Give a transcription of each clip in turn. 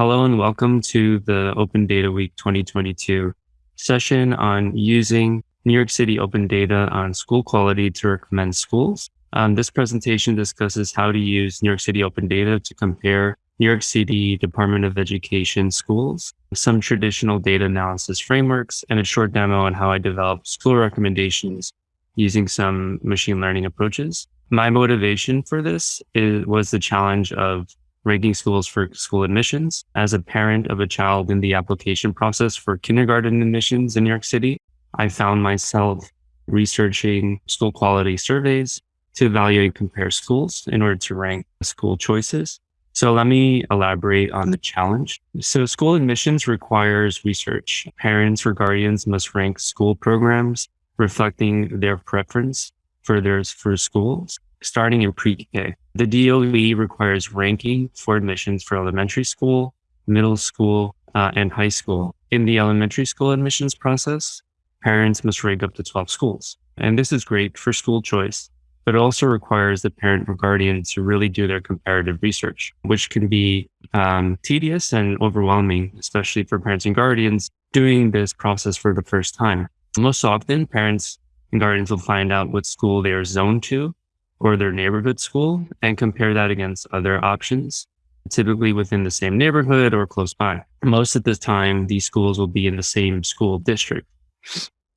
Hello and welcome to the Open Data Week 2022 session on using New York City open data on school quality to recommend schools. Um, this presentation discusses how to use New York City open data to compare New York City Department of Education schools, some traditional data analysis frameworks, and a short demo on how I develop school recommendations using some machine learning approaches. My motivation for this is, was the challenge of ranking schools for school admissions. As a parent of a child in the application process for kindergarten admissions in New York City, I found myself researching school quality surveys to evaluate and compare schools in order to rank school choices. So let me elaborate on the challenge. So school admissions requires research. Parents or guardians must rank school programs reflecting their preference for their for schools starting in pre-K. The DOE requires ranking for admissions for elementary school, middle school, uh, and high school. In the elementary school admissions process, parents must rank up to 12 schools. And this is great for school choice, but it also requires the parent or guardian to really do their comparative research, which can be um, tedious and overwhelming, especially for parents and guardians doing this process for the first time. Most often, parents and guardians will find out what school they are zoned to or their neighborhood school and compare that against other options, typically within the same neighborhood or close by. Most of the time, these schools will be in the same school district.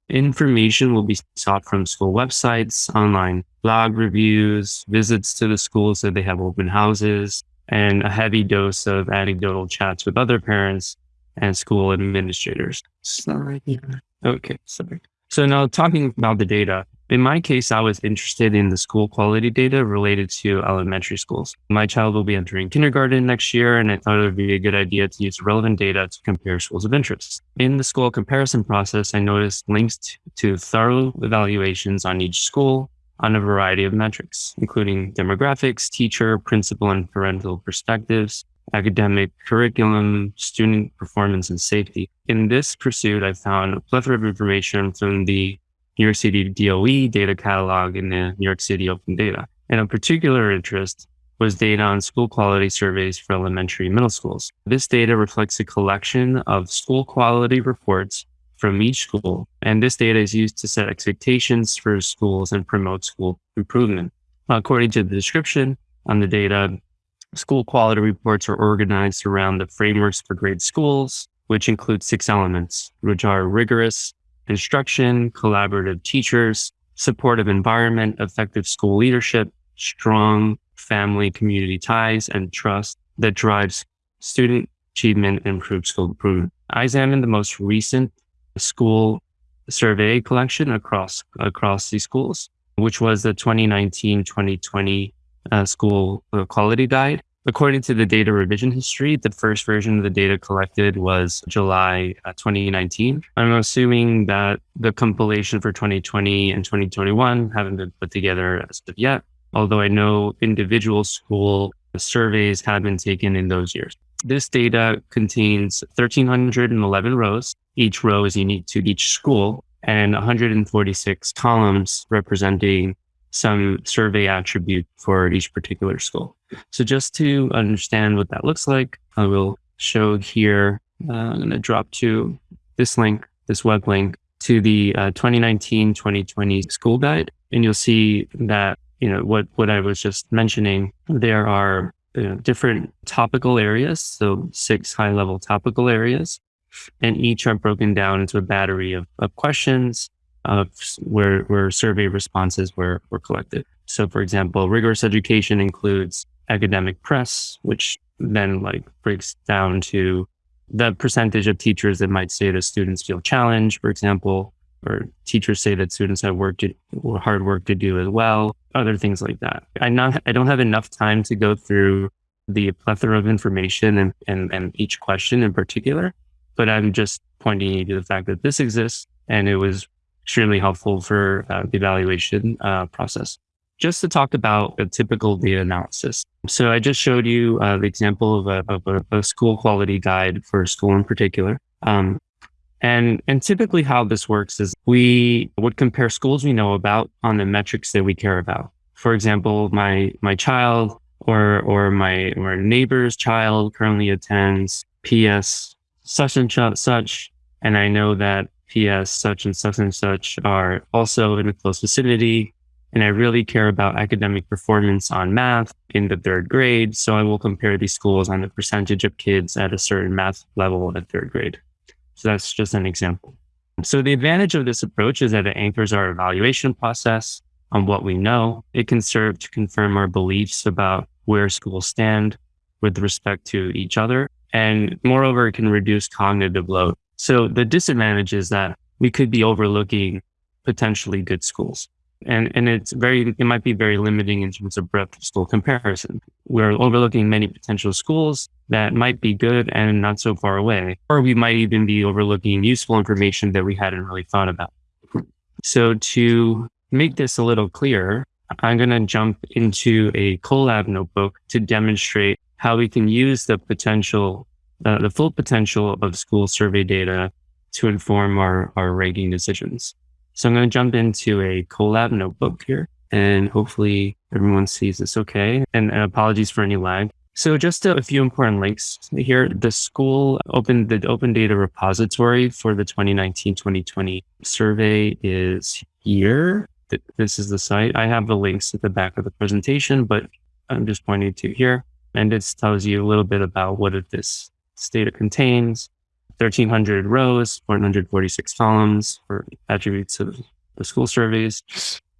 Information will be sought from school websites, online blog reviews, visits to the schools that they have open houses, and a heavy dose of anecdotal chats with other parents and school administrators. Sorry. Okay, sorry. So now talking about the data, in my case, I was interested in the school quality data related to elementary schools. My child will be entering kindergarten next year, and I thought it would be a good idea to use relevant data to compare schools of interest. In the school comparison process, I noticed links to thorough evaluations on each school on a variety of metrics, including demographics, teacher, principal, and parental perspectives, academic curriculum, student performance, and safety. In this pursuit, I found a plethora of information from the New York City DOE data catalog in the New York City Open Data. And of particular interest was data on school quality surveys for elementary and middle schools. This data reflects a collection of school quality reports from each school. And this data is used to set expectations for schools and promote school improvement. According to the description on the data, school quality reports are organized around the frameworks for great schools, which include six elements, which are rigorous, instruction, collaborative teachers, supportive environment, effective school leadership, strong family community ties, and trust that drives student achievement and improves school improvement. I examined the most recent school survey collection across across these schools, which was the 2019-2020 uh, school quality guide. According to the data revision history, the first version of the data collected was July uh, 2019. I'm assuming that the compilation for 2020 and 2021 haven't been put together as of yet, although I know individual school surveys have been taken in those years. This data contains 1,311 rows. Each row is unique to each school and 146 columns representing some survey attribute for each particular school. So just to understand what that looks like, I will show here, uh, I'm going to drop to this link, this web link to the 2019-2020 uh, school guide. And you'll see that, you know, what, what I was just mentioning, there are you know, different topical areas. So six high level topical areas and each are broken down into a battery of, of questions of where, where survey responses were, were collected. So for example, rigorous education includes academic press, which then like breaks down to the percentage of teachers that might say that students feel challenged, for example, or teachers say that students have work to, or hard work to do as well, other things like that. I not I don't have enough time to go through the plethora of information and, and, and each question in particular, but I'm just pointing you to the fact that this exists and it was extremely helpful for uh, the evaluation uh, process. Just to talk about a typical data analysis. So I just showed you uh, the example of, a, of a, a, school quality guide for a school in particular. Um, and, and typically how this works is we would compare schools we know about on the metrics that we care about. For example, my, my child or, or my or neighbor's child currently attends PS such and such, and I know that PS such and such and such are also in a close vicinity. And I really care about academic performance on math in the third grade. So I will compare these schools on the percentage of kids at a certain math level at third grade. So that's just an example. So the advantage of this approach is that it anchors our evaluation process on what we know. It can serve to confirm our beliefs about where schools stand with respect to each other. And moreover, it can reduce cognitive load. So the disadvantage is that we could be overlooking potentially good schools. And, and it's very, it might be very limiting in terms of breadth of school comparison. We're overlooking many potential schools that might be good and not so far away. Or we might even be overlooking useful information that we hadn't really thought about. So to make this a little clearer, I'm going to jump into a Colab notebook to demonstrate how we can use the potential, uh, the full potential of school survey data to inform our, our ranking decisions. So I'm going to jump into a Colab notebook here and hopefully everyone sees this okay. And, apologies for any lag. So just a, a, few important links here. The school opened the open data repository for the 2019-2020 survey is here this is the site. I have the links at the back of the presentation, but I'm just pointing to here. And it tells you a little bit about what this data contains. 1300 rows, 446 columns for attributes of the school surveys,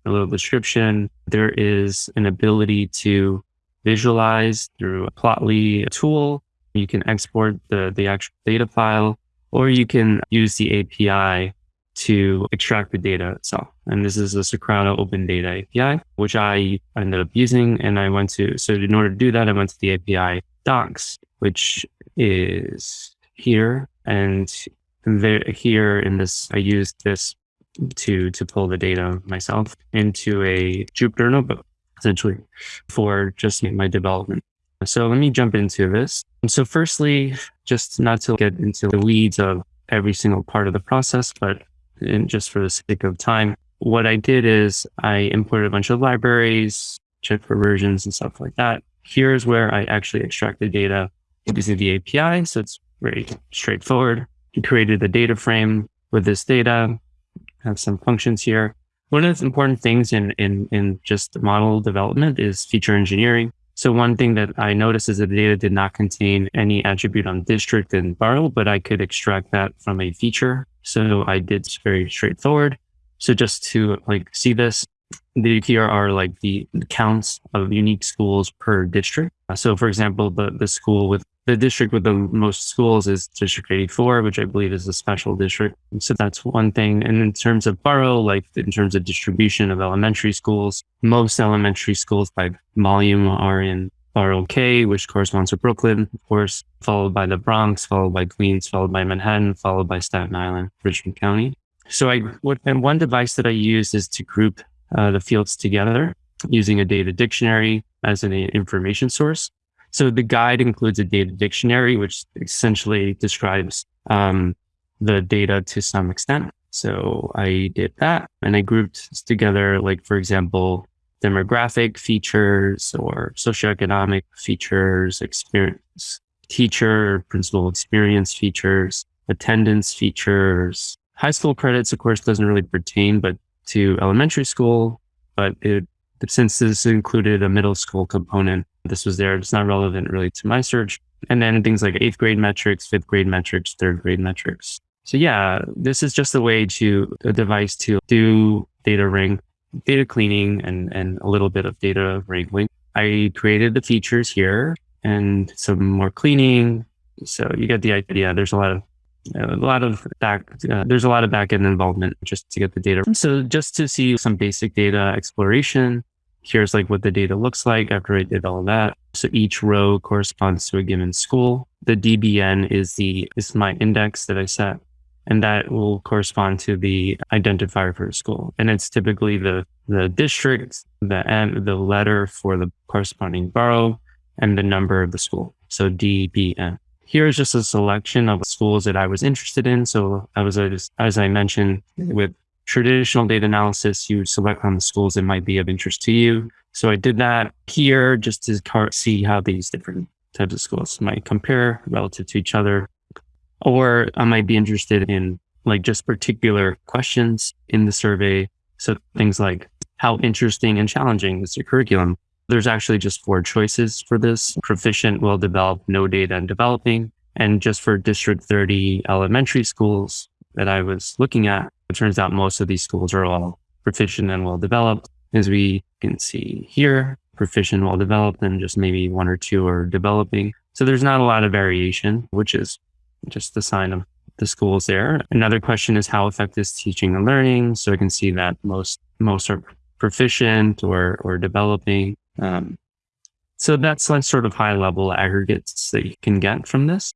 a little description. There is an ability to visualize through a Plotly tool. You can export the, the actual data file, or you can use the API to extract the data itself. And this is the Socrata Open Data API, which I ended up using. And I went to, so in order to do that, I went to the API docs, which is here. And there, here in this, I used this to, to pull the data myself into a Jupyter notebook, essentially for just my development. So let me jump into this. So firstly, just not to get into the weeds of every single part of the process, but just for the sake of time, what I did is I imported a bunch of libraries, checked for versions and stuff like that. Here's where I actually extracted data using the API. So it's very straightforward. We created the data frame with this data, have some functions here. One of the important things in, in, in just model development is feature engineering. So one thing that I noticed is that the data did not contain any attribute on district and borough, but I could extract that from a feature. So I did very straightforward. So just to like see this, the here are like the counts of unique schools per district. So for example, the, the school with the district with the most schools is district 84, which I believe is a special district. So that's one thing. And in terms of borough, like in terms of distribution of elementary schools, most elementary schools by volume are in Borough K, which corresponds to Brooklyn, of course, followed by the Bronx, followed by Queens, followed by Manhattan, followed by Staten Island, Richmond County. So I, and one device that I use is to group uh, the fields together using a data dictionary as an information source. So the guide includes a data dictionary, which essentially describes um, the data to some extent. So I did that and I grouped together, like, for example, demographic features or socioeconomic features, experience, teacher, principal experience features, attendance features. High school credits, of course, doesn't really pertain, but to elementary school, but it, since this included a middle school component, this was there. It's not relevant really to my search. And then things like eighth grade metrics, fifth grade metrics, third grade metrics. So yeah, this is just a way to a device to do data ring, data cleaning and, and a little bit of data wrangling. I created the features here and some more cleaning. So you get the idea. There's a lot of a lot of back uh, there's a lot of backend involvement just to get the data. So just to see some basic data exploration, here's like what the data looks like after I did all that. So each row corresponds to a given school. The DBN is the is my index that I set and that will correspond to the identifier for the school. And it's typically the, the district, the M, the letter for the corresponding borough, and the number of the school. So DBN. Here's just a selection of schools that I was interested in. So I was, as I mentioned, with traditional data analysis, you select on the schools that might be of interest to you. So I did that here just to see how these different types of schools. Might compare relative to each other, or I might be interested in like just particular questions in the survey. So things like how interesting and challenging is your curriculum? There's actually just four choices for this proficient, well developed, no data and developing. And just for District 30 elementary schools that I was looking at, it turns out most of these schools are all proficient and well developed. As we can see here, proficient, well developed, and just maybe one or two are developing. So there's not a lot of variation, which is just the sign of the schools there. Another question is how effective is teaching and learning. So I can see that most most are proficient or or developing. Um, so that's like sort of high level aggregates that you can get from this.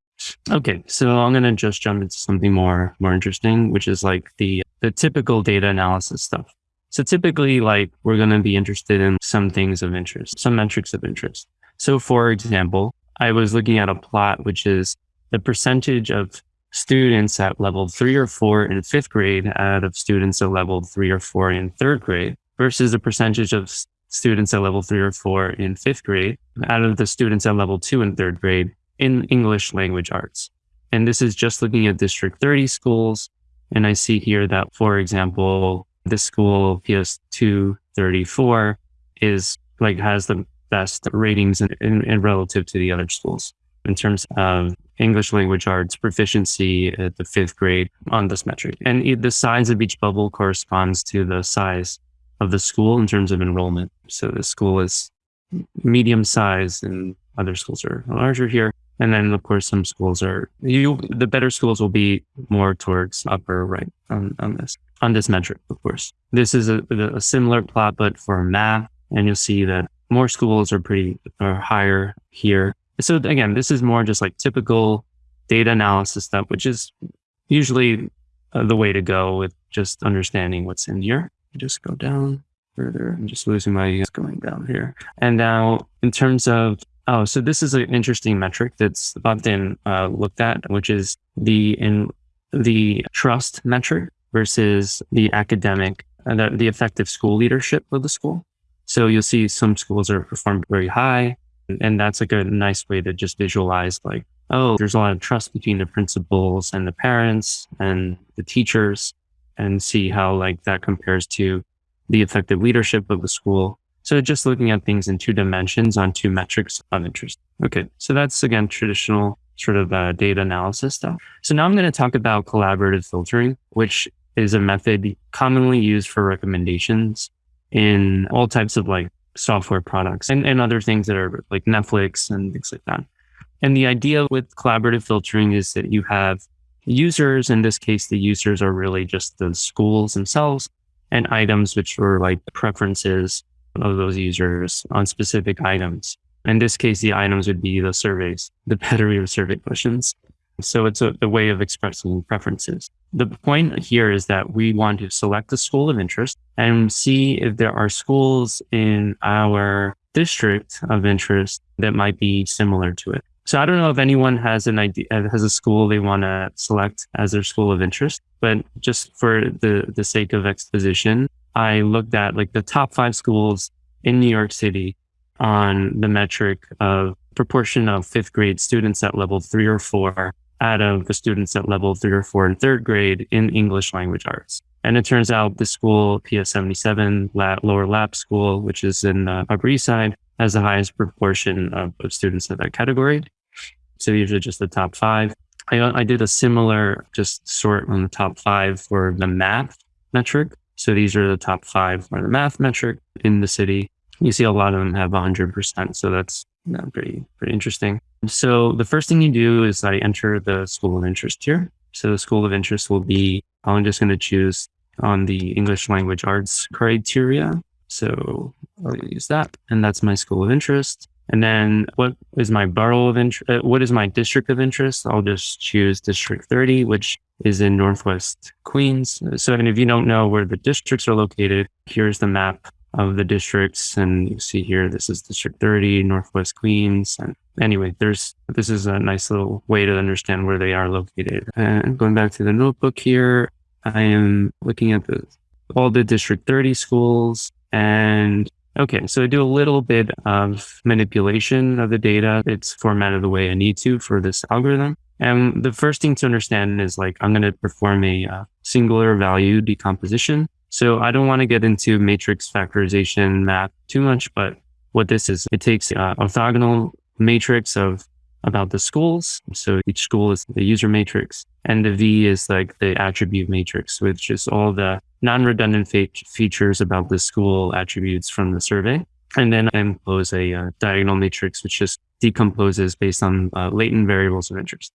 Okay, so I'm gonna just jump into something more more interesting, which is like the the typical data analysis stuff. So typically, like we're gonna be interested in some things of interest, some metrics of interest. So for example, I was looking at a plot which is the percentage of students at level three or four in fifth grade out of students at level three or four in third grade versus the percentage of students at level three or four in fifth grade out of the students at level two in third grade in English language arts. And this is just looking at District 30 schools. And I see here that, for example, this school PS 234 is like has the best ratings in, in, in relative to the other schools in terms of English language arts proficiency at the fifth grade on this metric. And the size of each bubble corresponds to the size of the school in terms of enrollment. So the school is medium size and other schools are larger here. And then of course some schools are you the better schools will be more towards upper right on, on this on this metric, of course. This is a, a similar plot but for math and you'll see that more schools are pretty are higher here. So again, this is more just like typical data analysis stuff, which is usually uh, the way to go with just understanding what's in here. Just go down further. I'm just losing my going down here. And now in terms of Oh, so this is an interesting metric that's often uh, looked at, which is the in the trust metric versus the academic and uh, the, the effective school leadership of the school. So you'll see some schools are performed very high, and that's like a nice way to just visualize like, oh, there's a lot of trust between the principals and the parents and the teachers, and see how like that compares to the effective leadership of the school so just looking at things in two dimensions on two metrics of interest. Okay. So that's again, traditional sort of uh, data analysis stuff. So now I'm going to talk about collaborative filtering, which is a method commonly used for recommendations in all types of like software products and, and other things that are like Netflix and things like that. And the idea with collaborative filtering is that you have users. In this case, the users are really just the schools themselves and items, which are like preferences of those users on specific items. In this case, the items would be the surveys, the battery of survey questions. So it's a, a, way of expressing preferences. The point here is that we want to select a school of interest and see if there are schools in our district of interest that might be similar to it. So I don't know if anyone has an idea, has a school they want to select as their school of interest, but just for the, the sake of exposition, I looked at like the top five schools in New York City on the metric of proportion of fifth grade students at level three or four out of the students at level three or four in third grade in English language arts. And it turns out the school, PS 77 Lower Lab School, which is in the Upper East Side, has the highest proportion of, of students in that category. So these are just the top five. I, I did a similar just sort on the top five for the math metric. So these are the top five for the math metric in the city. You see a lot of them have 100%. So that's pretty, pretty interesting. So the first thing you do is I enter the school of interest here. So the school of interest will be, I'm just going to choose on the English language arts criteria. So I'll use that. And that's my school of interest. And then what is my borough of interest? Uh, what is my district of interest? I'll just choose district 30, which is in Northwest Queens. So, and if you don't know where the districts are located, here's the map of the districts. And you see here, this is District 30, Northwest Queens. And anyway, there's, this is a nice little way to understand where they are located. And going back to the notebook here, I am looking at the, all the District 30 schools and Okay, so I do a little bit of manipulation of the data. It's formatted the way I need to for this algorithm. And the first thing to understand is like, I'm going to perform a uh, singular value decomposition. So I don't want to get into matrix factorization math too much, but what this is, it takes uh, orthogonal matrix of about the schools. So each school is the user matrix and the V is like the attribute matrix, which is all the non-redundant fe- features about the school attributes from the survey. And then I impose a uh, diagonal matrix, which just decomposes based on uh, latent variables of interest.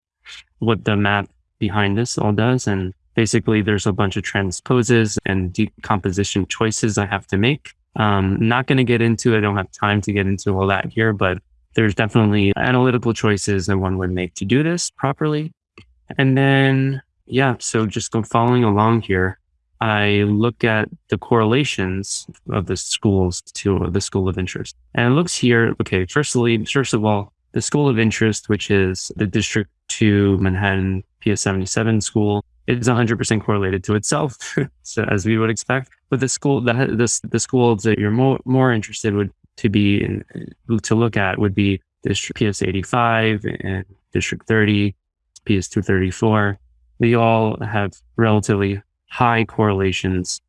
What the map behind this all does. And basically there's a bunch of transposes and decomposition choices I have to make. Um, not going to get into, I don't have time to get into all that here, but there's definitely analytical choices that one would make to do this properly. And then, yeah, so just following along here. I look at the correlations of the schools to the school of interest. And it looks here, okay, firstly, first of all, the school of interest, which is the District 2 Manhattan PS77 school, is 100% correlated to itself, so as we would expect. But the school, the, the, the schools that you're more, more interested would to be in, to look at would be District PS85 and District 30, PS234. They all have relatively high correlations.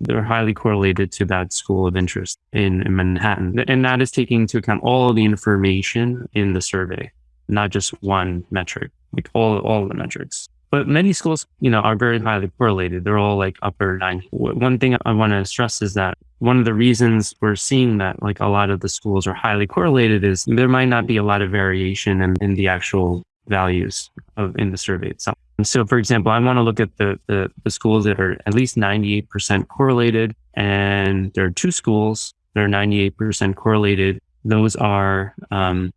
They're highly correlated to that school of interest in, in Manhattan. And that is taking into account all of the information in the survey, not just one metric, like all, all the metrics. But many schools, you know, are very highly correlated. They're all like upper nine. One thing I want to stress is that one of the reasons we're seeing that like a lot of the schools are highly correlated is there might not be a lot of variation in, in the actual values of in the survey itself. And so, for example, I want to look at the, the, the schools that are at least 98% correlated. And there are two schools that are 98% correlated. Those are um,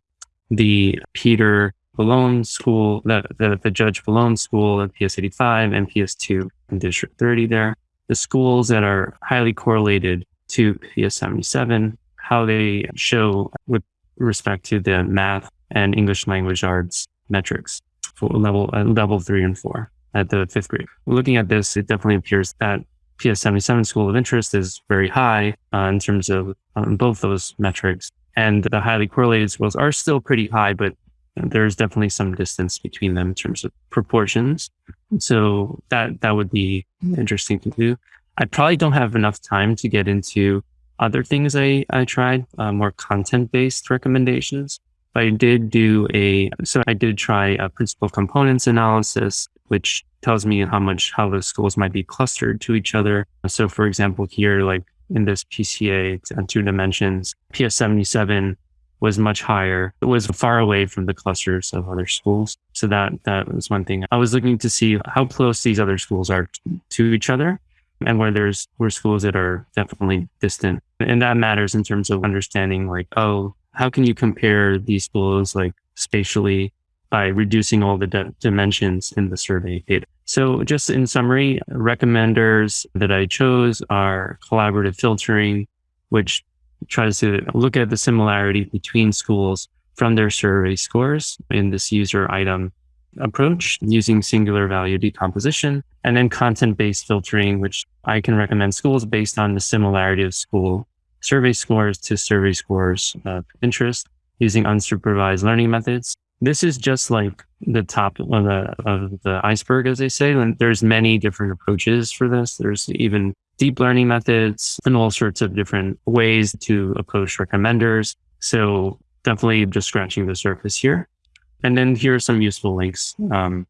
the Peter Vallone School, the, the, the Judge Vallone School at PS85 and PS2 in District 30 there. The schools that are highly correlated to PS77, how they show with respect to the math and English language arts metrics for level uh, level three and four at the fifth grade. Looking at this, it definitely appears that PS77 school of interest is very high uh, in terms of um, both those metrics. And the highly correlated schools are still pretty high, but there's definitely some distance between them in terms of proportions. So that, that would be interesting to do. I probably don't have enough time to get into other things I, I tried, uh, more content based recommendations. But I did do a, so I did try a principal components analysis, which tells me how much, how the schools might be clustered to each other. So for example, here, like in this PCA on two dimensions, PS77 was much higher. It was far away from the clusters of other schools. So that, that was one thing. I was looking to see how close these other schools are to each other and where there's, where schools that are definitely distant. And that matters in terms of understanding like, oh, how can you compare these schools like spatially by reducing all the dimensions in the survey data? So just in summary, recommenders that I chose are collaborative filtering, which tries to look at the similarity between schools from their survey scores in this user item approach using singular value decomposition and then content based filtering, which I can recommend schools based on the similarity of school survey scores to survey scores of interest using unsupervised learning methods. This is just like the top of the, of the iceberg, as they say. And there's many different approaches for this. There's even deep learning methods and all sorts of different ways to approach recommenders. So definitely just scratching the surface here. And then here are some useful links um,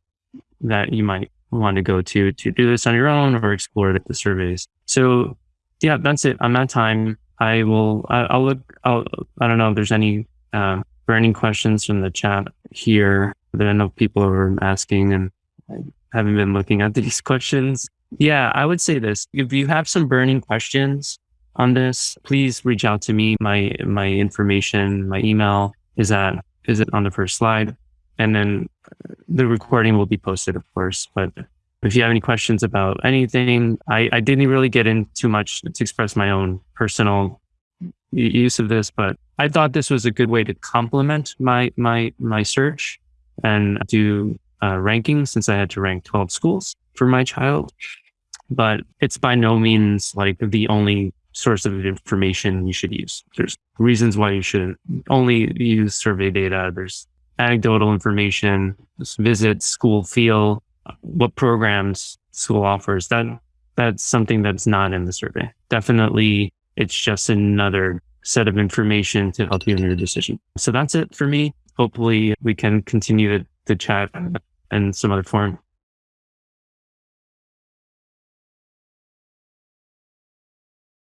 that you might want to go to to do this on your own or explore the surveys. So yeah, that's it. I'm at time. I will, I, will look, I'll, I don't know if there's any uh, burning questions from the chat here that I know people are asking and I haven't been looking at these questions. Yeah, I would say this. If you have some burning questions on this, please reach out to me. My, my information, my email is at, is it on the first slide? And then the recording will be posted, of course, but if you have any questions about anything, I, I didn't really get in too much to express my own personal use of this, but I thought this was a good way to complement my my my search and do uh, ranking since I had to rank 12 schools for my child. But it's by no means like the only source of information you should use. There's reasons why you shouldn't only use survey data. There's anecdotal information, visits, school feel, what programs school offers. That that's something that's not in the survey. Definitely, it's just another set of information to help you in your decision. So that's it for me. Hopefully, we can continue to, to chat in some other form.